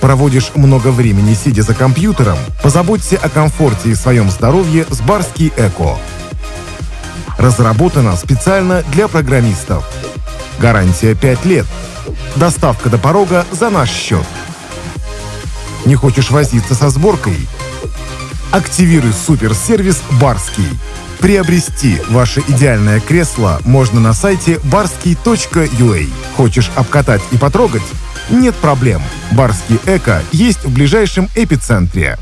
Проводишь много времени сидя за компьютером? Позаботься о комфорте и своем здоровье с Барский Эко. Разработано специально для программистов. Гарантия 5 лет. Доставка до порога за наш счет. Не хочешь возиться со сборкой? Активируй суперсервис «Барский». Приобрести ваше идеальное кресло можно на сайте barski.ua. Хочешь обкатать и потрогать? Нет проблем. Барский Эко есть в ближайшем эпицентре.